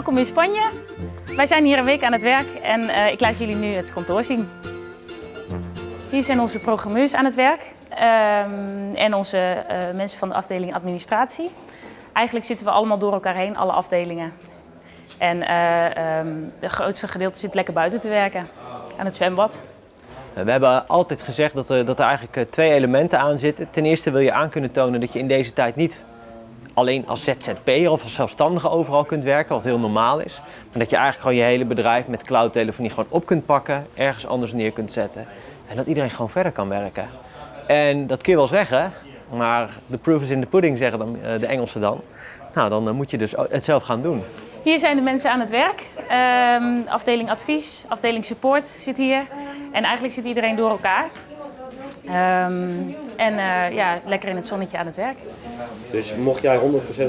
Welkom in Spanje. Wij zijn hier een week aan het werk en uh, ik laat jullie nu het kantoor zien. Hier zijn onze programmeurs aan het werk um, en onze uh, mensen van de afdeling administratie. Eigenlijk zitten we allemaal door elkaar heen, alle afdelingen. En uh, de grootste gedeelte zit lekker buiten te werken, aan het zwembad. We hebben altijd gezegd dat er, dat er eigenlijk twee elementen aan zitten. Ten eerste wil je aan kunnen tonen dat je in deze tijd niet alleen als ZZP'er of als zelfstandige overal kunt werken, wat heel normaal is. Maar dat je eigenlijk gewoon je hele bedrijf met cloudtelefonie gewoon op kunt pakken, ergens anders neer kunt zetten. En dat iedereen gewoon verder kan werken. En dat kun je wel zeggen, maar the proof is in the pudding, zeggen dan, de Engelsen dan. Nou, dan moet je dus het zelf gaan doen. Hier zijn de mensen aan het werk. Um, afdeling advies, afdeling support zit hier. En eigenlijk zit iedereen door elkaar. Um, en uh, ja, lekker in het zonnetje aan het werk. Dus mocht jij 100%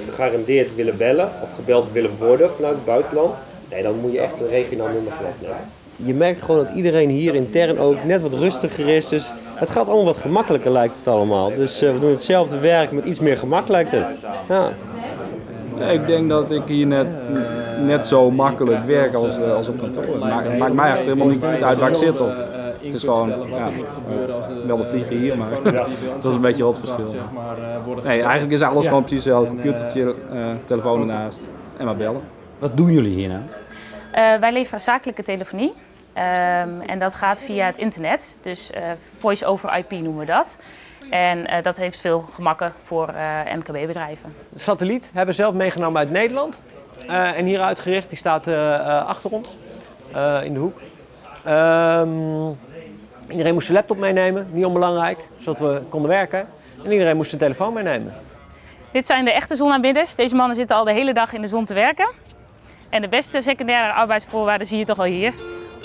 gegarandeerd willen bellen of gebeld willen worden vanuit het buitenland, nee, dan moet je echt een regionaal nummer gaan afnemen. Je merkt gewoon dat iedereen hier intern ook net wat rustiger is. Dus het gaat allemaal wat gemakkelijker lijkt het allemaal. Dus uh, we doen hetzelfde werk met iets meer gemak lijkt het. Ja. Ik denk dat ik hier net, net zo makkelijk werk als, als op kantoor. Het maakt, maakt mij echt helemaal niet uit waar ik zit. Of, het is gewoon, ja, wel de vliegen hier, maar dat is een beetje wat verschil. Nee, eigenlijk is alles gewoon precies hetzelfde. Computertje, uh, telefoon ernaast en maar bellen. Wat doen jullie hier nou? Uh, wij leveren zakelijke telefonie. Um, en dat gaat via het internet, dus uh, voice over IP noemen we dat. En uh, dat heeft veel gemakken voor uh, MKB-bedrijven. De satelliet hebben we zelf meegenomen uit Nederland. Uh, en hier uitgericht, die staat achter ons in de hoek. Um, iedereen moest zijn laptop meenemen, niet onbelangrijk, zodat we konden werken. En iedereen moest zijn telefoon meenemen. Dit zijn de echte zonaanbidders. Deze mannen zitten al de hele dag in de zon te werken. En de beste secundaire arbeidsvoorwaarden zie je toch al hier.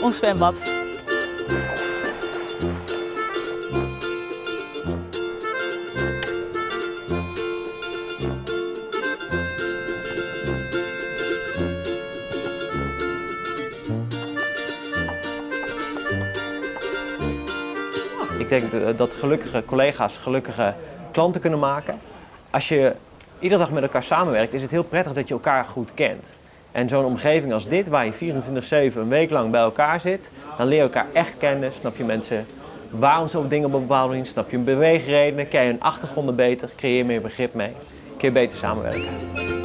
Ons zwembad. Ik denk dat gelukkige collega's gelukkige klanten kunnen maken. Als je iedere dag met elkaar samenwerkt, is het heel prettig dat je elkaar goed kent. En zo'n omgeving als dit, waar je 24-7 een week lang bij elkaar zit, dan leer je elkaar echt kennen. Snap je mensen waarom ze op dingen op een bepaalde manier, snap je hun beweegredenen, ken je hun achtergronden beter, creëer meer begrip mee, kun je beter samenwerken.